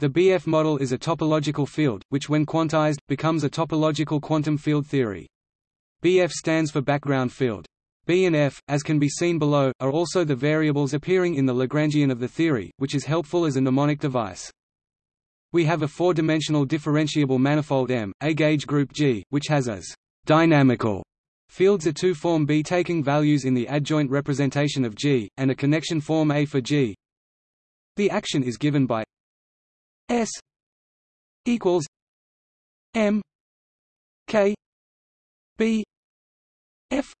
The BF model is a topological field, which when quantized, becomes a topological quantum field theory. BF stands for background field. B and F, as can be seen below, are also the variables appearing in the Lagrangian of the theory, which is helpful as a mnemonic device. We have a four-dimensional differentiable manifold M, a gauge group G, which has as dynamical fields a two-form B taking values in the adjoint representation of G, and a connection form A for G. The action is given by S equals M K B F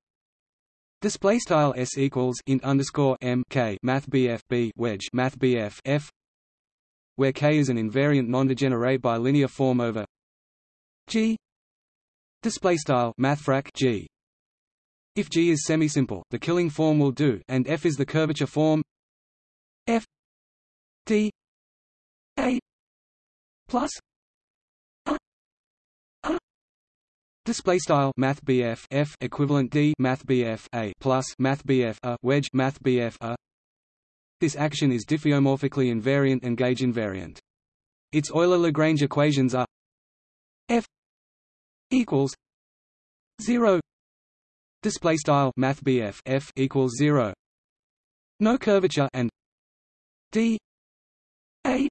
Display style s equals int underscore m k math bf b wedge math bf f, where k is an invariant non-degenerate bilinear form over g. Display style mathfrak g. If g is semisimple, the Killing form will do, and f is the curvature form f d a plus Display style Math F equivalent D Math A plus Math A wedge Math A. This action is diffeomorphically invariant and gauge invariant. Its Euler-Lagrange equations are F equals zero. Display style Math F equals zero. No curvature and D A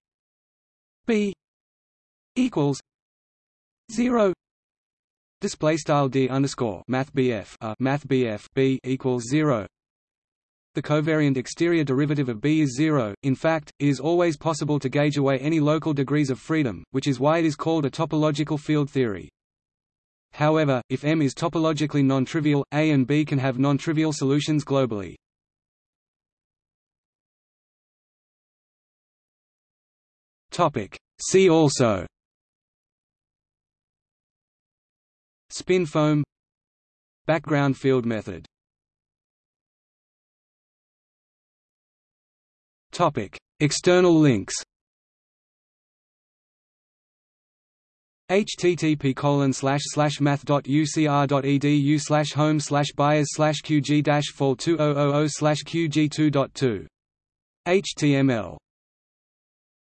B equals zero Display style d underscore math bf a uh, math bf b equals zero. The covariant exterior derivative of B is zero. In fact, it is always possible to gauge away any local degrees of freedom, which is why it is called a topological field theory. However, if M is topologically non-trivial, A and B can have non-trivial solutions globally. Topic. See also Spin foam Background field method. Topic External links. http colon slash slash math dot ucr dot edu slash home slash baez slash qg dash fall two oh oh oh slash qg two dot two. HTML